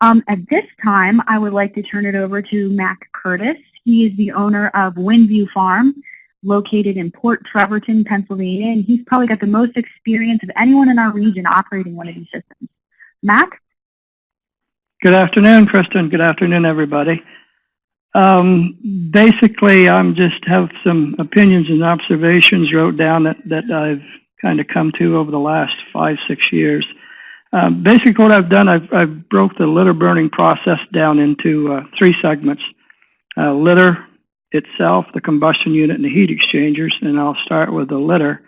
Um, at this time, I would like to turn it over to Mac Curtis. He is the owner of Windview Farm, located in Port Trevorton, Pennsylvania, and he's probably got the most experience of anyone in our region operating one of these systems. Mac? Good afternoon, Kristen. Good afternoon, everybody. Um, basically, I'm just have some opinions and observations wrote down that, that I've kind of come to over the last five, six years. Um, basically, what I've done, I've, I've broke the litter burning process down into uh, three segments. Uh, litter itself, the combustion unit, and the heat exchangers, and I'll start with the litter.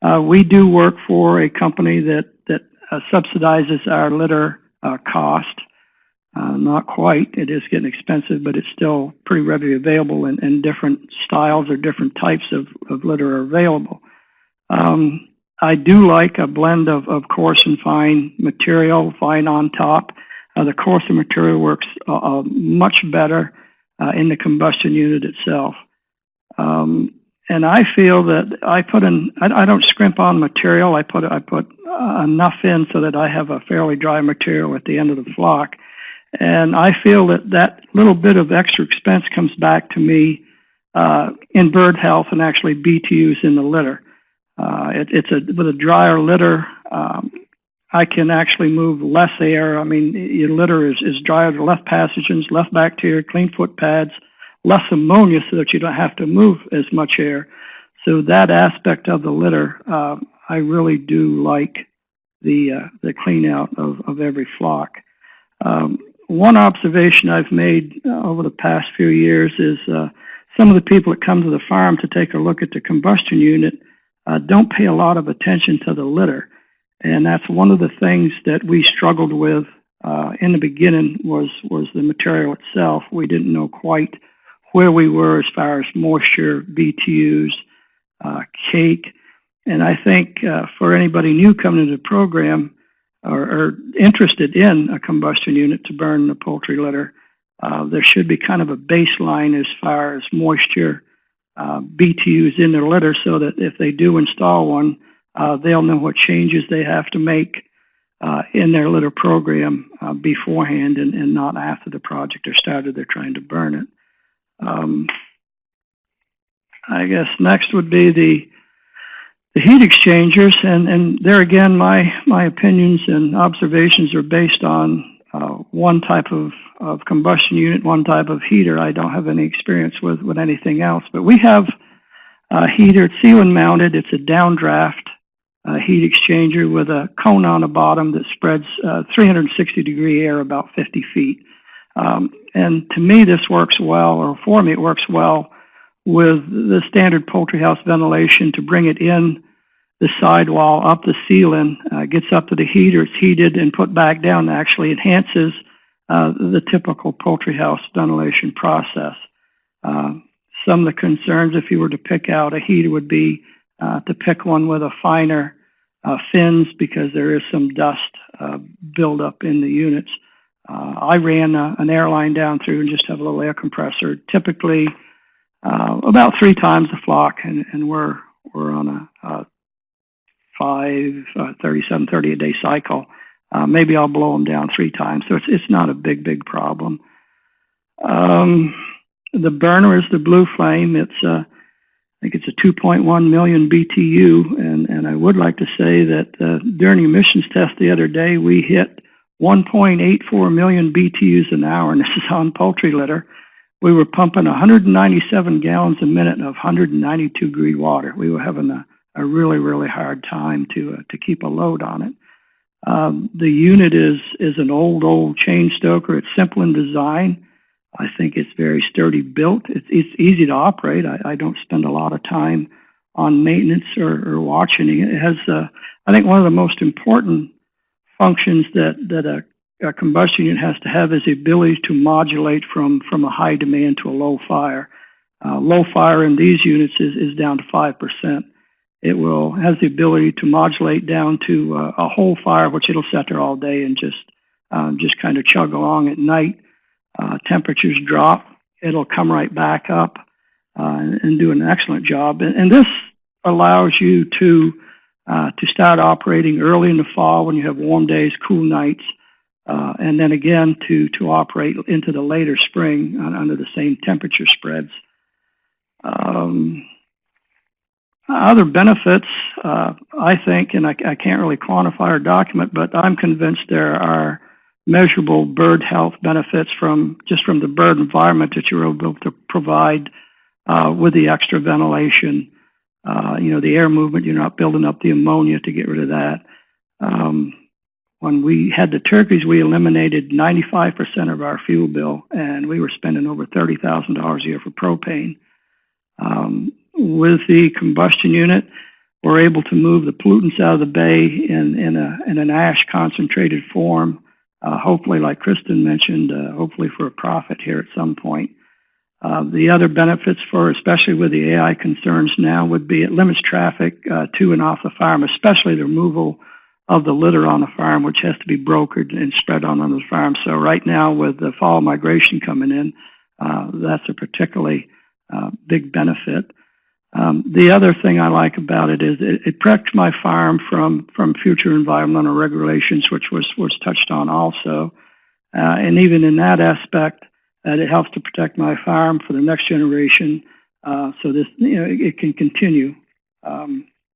Uh, we do work for a company that, that uh, subsidizes our litter uh, cost. Not quite. It is getting expensive, but it's still pretty readily available, and, and different styles or different types of, of litter are available. Um, I do like a blend of, of coarse and fine material, fine on top. Uh, the coarser material works uh, uh much better uh, in the combustion unit itself. Um, and I feel that I put in, I, I, don't scrimp on material. I put, I put uh, enough in so that I have a fairly dry material at the end of the flock. And I feel that that little bit of extra expense comes back to me uh, in bird health and actually BTUs in the litter. Uh, it, it's a with a drier litter. Um, I can actually move less air. I mean, your litter is, is drier, less pathogens, less bacteria, clean foot pads, less ammonia so that you don't have to move as much air. So that aspect of the litter, uh, I really do like the uh, the clean out of, of every flock. Um, one observation I've made uh, over the past few years is uh, some of the people that come to the farm to take a look at the combustion unit uh, don't pay a lot of attention to the litter. And that's one of the things that we struggled with uh, in the beginning was, was the material itself. We didn't know quite where we were as far as moisture, BTUs, uh, cake. And I think uh, for anybody new coming into the program, or, or interested in a combustion unit to burn the poultry litter, uh, there should be kind of a baseline as far as moisture uh, BTUs in their litter so that if they do install one, uh, they'll know what changes they have to make uh, in their litter program uh, beforehand and, and not after the project is started they're trying to burn it. Um, I guess next would be the the heat exchangers, and, and there again, my, my opinions and observations are based on uh, one type of, of combustion unit, one type of heater. I don't have any experience with, with anything else, but we have a heater, it's ceiling mounted, it's a downdraft uh, heat exchanger with a cone on the bottom that spreads uh, 360 degree air about 50 feet. Um, and to me this works well, or for me it works well with the standard poultry house ventilation to bring it in the sidewall up the ceiling, uh, gets up to the heater, it's heated and put back down, actually enhances uh, the typical poultry house ventilation process. Uh, some of the concerns, if you were to pick out a heater, would be uh, to pick one with a finer uh, fins because there is some dust uh, buildup in the units. I ran an airline down through and just have a little air compressor, typically about three times the flock, and, and we're, we're on a, a 5, uh, 37, 30 a day cycle, uh, maybe I'll blow them down three times. So it's, it's not a big, big problem. Um, the burner is the Blue Flame. It's a, uh, think it's a 2.1 million BTU, and, and I would like to say that uh, during emissions test the other day, we hit 1.84 million BTUs an hour, and this is on poultry litter. We were pumping 197 gallons a minute of 192 degree water. We were having a a really, really hard time to, uh, to keep a load on it. Um, the unit is, is an old, old chain stoker. It's simple in design. I think it's very sturdy built. It's, it's easy to operate. I, I don't spend a lot of time on maintenance or, or watching it. It has, uh, I think one of the most important functions that, that a, a combustion unit has to have is the ability to modulate from, from a high demand to a low fire. Uh, low fire in these units is, is down to 5%. It will has the ability to modulate down to uh, a whole fire, which it'll set there all day and just um, just kind of chug along at night. Uh, temperatures drop, it'll come right back up uh, and, and, do an excellent job. And, and this allows you to uh, to start operating early in the fall when you have warm days, cool nights. uh, and then again to, to operate into the later spring on, under the same temperature spreads. Um, other benefits, uh, I think, and I, I can't really quantify or document, but I'm convinced there are measurable bird health benefits from just from the bird environment that you're able to provide uh, with the extra ventilation. Uh, you know, the air movement, you're not building up the ammonia to get rid of that. Um, when we had the turkeys, we eliminated 95% of our fuel bill, and we were spending over $30,000 a year for propane. Um, with the combustion unit, we're able to move the pollutants out of the bay in, in, a, in an ash concentrated form, uh, hopefully, like Kristen mentioned, uh, hopefully for a profit here at some point. Uh, the other benefits for, especially with the AI concerns now, would be it limits traffic uh, to and off the farm, especially the removal of the litter on the farm, which has to be brokered and spread on the farm. So right now, with the fall migration coming in, uh, that's a particularly uh, big benefit. Um, the other thing I like about it is it, it protects my farm from, from future environmental regulations, which was, was touched on also. Uh, and even in that aspect, uh, it helps to protect my farm for the next generation uh, so this, you know, it, it can continue. Um,